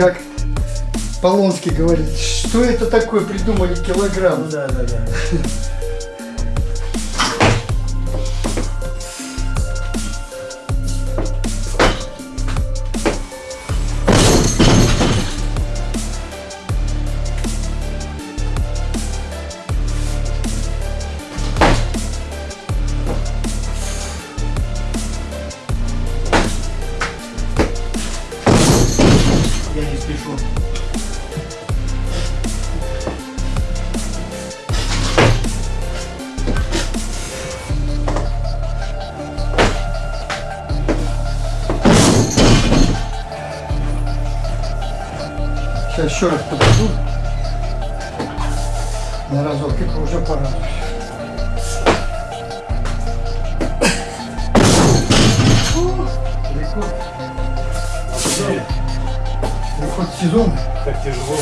как Полонский говорит, что это такое придумали килограмм? Ну да, да, да. Спешу. Сейчас еще раз подойду. На разок уже пора. Рекорд сезона. Так тяжело,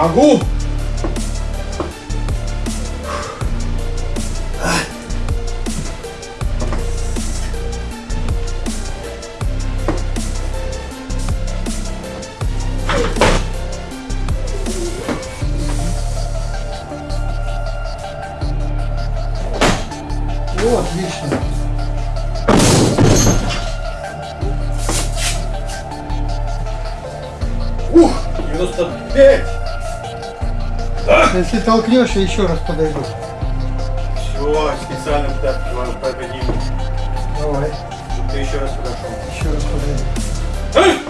могу! О, отлично. Ух! 95! Если толкнешь, я еще раз подойду. Все, специально туда подниму. Давай, Чтобы ты еще раз подошел. еще раз подойду.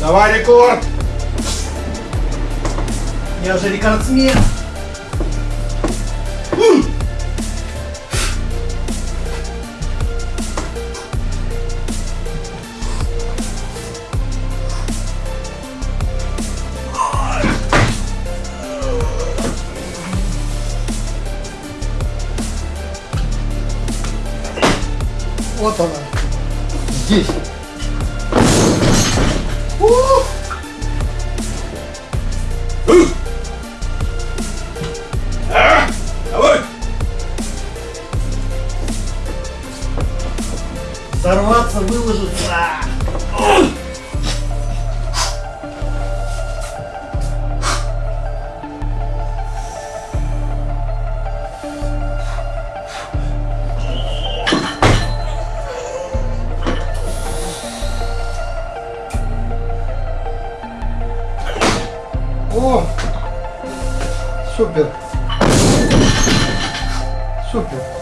Давай рекорд! Я же рекордсмен! Вот она. Здесь. Давай! Взорваться, выложиться. Супер. Супер.